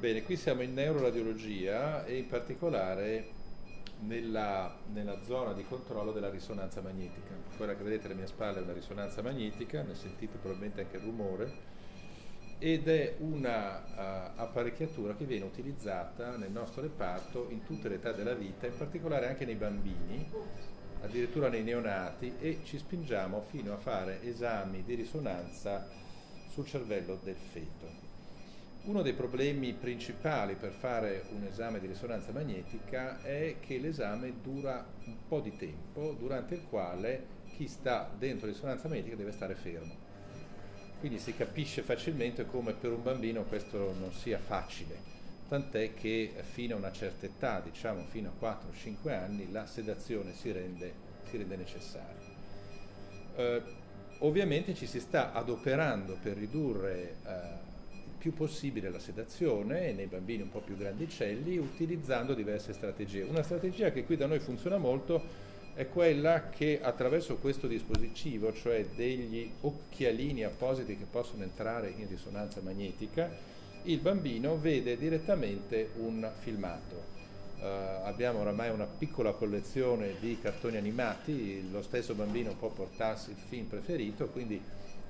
Bene, qui siamo in neuroradiologia e in particolare nella, nella, zona di controllo della risonanza magnetica. Quella che vedete alle mie spalle è una risonanza magnetica, ne sentite probabilmente anche il rumore, ed è una uh, apparecchiatura che viene utilizzata nel nostro reparto in tutte le età della vita, in particolare anche nei bambini, addirittura nei neonati, e ci spingiamo fino a fare esami di risonanza sul cervello del feto. Uno dei problemi principali per fare un esame di risonanza magnetica è che l'esame dura un po' di tempo, durante il quale chi sta dentro risonanza magnetica deve stare fermo. Quindi si capisce facilmente come per un bambino questo non sia facile, tant'è che fino a una certa età, diciamo fino a 4-5 anni, la sedazione si rende, si rende necessaria. Eh, ovviamente ci si sta adoperando per ridurre eh, più possibile la sedazione nei bambini un po' più grandicelli utilizzando diverse strategie. Una strategia che qui da noi funziona molto è quella che attraverso questo dispositivo, cioè degli occhialini appositi che possono entrare in risonanza magnetica, il bambino vede direttamente un filmato. Uh, abbiamo oramai una piccola collezione di cartoni animati, lo stesso bambino può portarsi il film preferito, quindi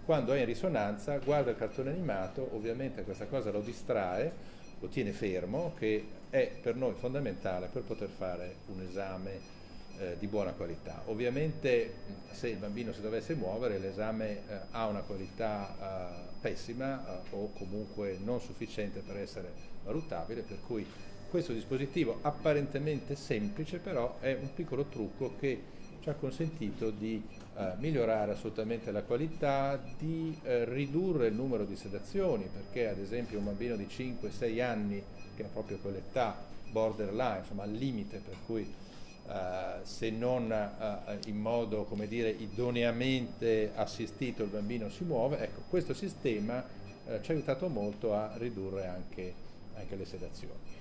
quando è in risonanza guarda il cartone animato, ovviamente questa cosa lo distrae, lo tiene fermo, che è per noi fondamentale per poter fare un esame eh, di buona qualità. Ovviamente se il bambino si dovesse muovere l'esame eh, ha una qualità eh, pessima eh, o comunque non sufficiente per essere valutabile, per cui questo dispositivo apparentemente semplice però è un piccolo trucco che ci ha consentito di eh, migliorare assolutamente la qualità, di eh, ridurre il numero di sedazioni, perché ad esempio un bambino di 5-6 anni, che ha proprio quell'età borderline, insomma al limite, per cui eh, se non eh, in modo come dire, idoneamente assistito il bambino si muove, ecco, questo sistema eh, ci ha aiutato molto a ridurre anche, anche le sedazioni.